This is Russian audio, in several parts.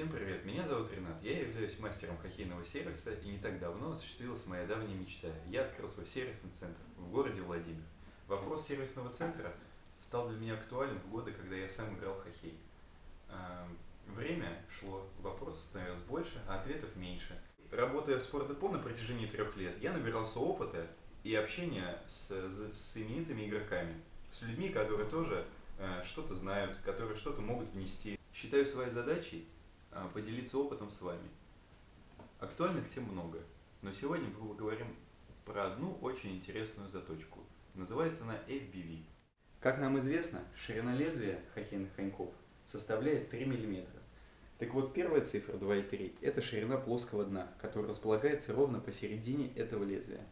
Всем привет, меня зовут Ренат, я являюсь мастером хоккейного сервиса и не так давно осуществилась моя давняя мечта. Я открыл свой сервисный центр в городе Владимир. Вопрос сервисного центра стал для меня актуален в годы, когда я сам играл в хоккей. А, время шло, вопросов становилось больше, а ответов меньше. Работая в спортдепо на протяжении трех лет, я набирался опыта и общения с, с именитыми игроками, с людьми, которые тоже э, что-то знают, которые что-то могут внести. Считаю своей задачей поделиться опытом с вами. Актуальных тем много, но сегодня мы поговорим про одну очень интересную заточку. Называется она FBV. Как нам известно, ширина лезвия хоккейных коньков составляет 3 мм. Так вот, первая цифра 2,3 – это ширина плоского дна, которая располагается ровно посередине этого лезвия.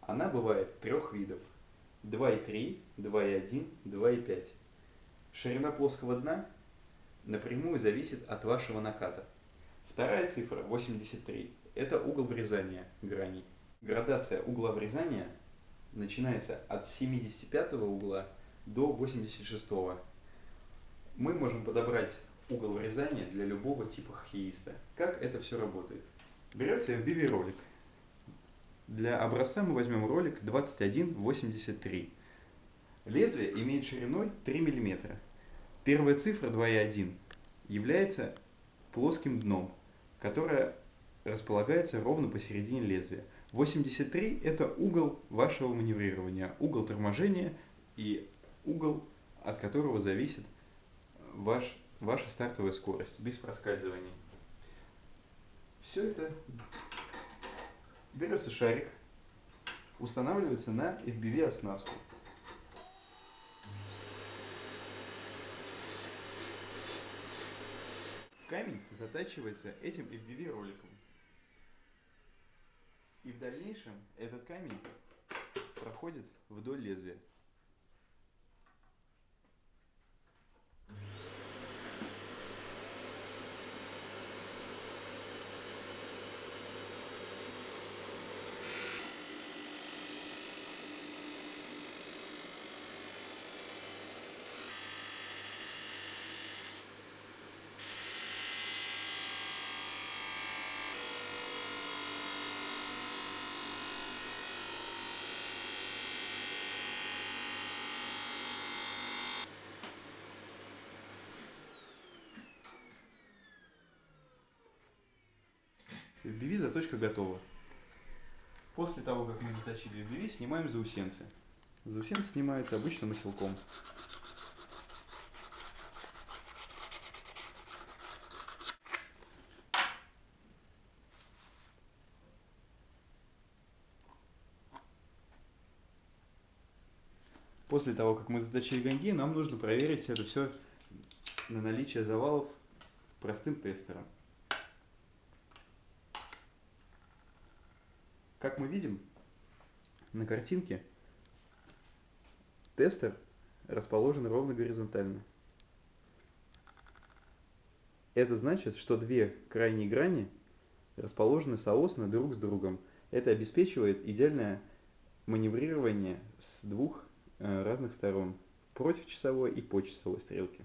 Она бывает трех видов – 2,3, 2,1, 2,5. Ширина плоского дна напрямую зависит от вашего наката. Вторая цифра, 83, это угол врезания граней. Градация угла врезания начинается от 75 угла до 86. Мы можем подобрать угол врезания для любого типа хоккеиста. Как это все работает? Берется FBV ролик. Для образца мы возьмем ролик 2183. Лезвие имеет шириной 3 мм. Первая цифра 2,1 является плоским дном, которое располагается ровно посередине лезвия. 83 это угол вашего маневрирования, угол торможения и угол, от которого зависит ваш, ваша стартовая скорость, без проскальзываний. Все это берется шарик, устанавливается на FBV камень затачивается этим FPV роликом. И в дальнейшем этот камень проходит вдоль лезвия. FBV заточка готова. После того, как мы заточили FBV, снимаем заусенцы. Заусенцы снимаются обычным оселком. После того, как мы заточили гонги, нам нужно проверить это все на наличие завалов простым тестером. Как мы видим на картинке, тестер расположен ровно горизонтально. Это значит, что две крайние грани расположены соосно друг с другом. Это обеспечивает идеальное маневрирование с двух э, разных сторон, против часовой и по часовой стрелки.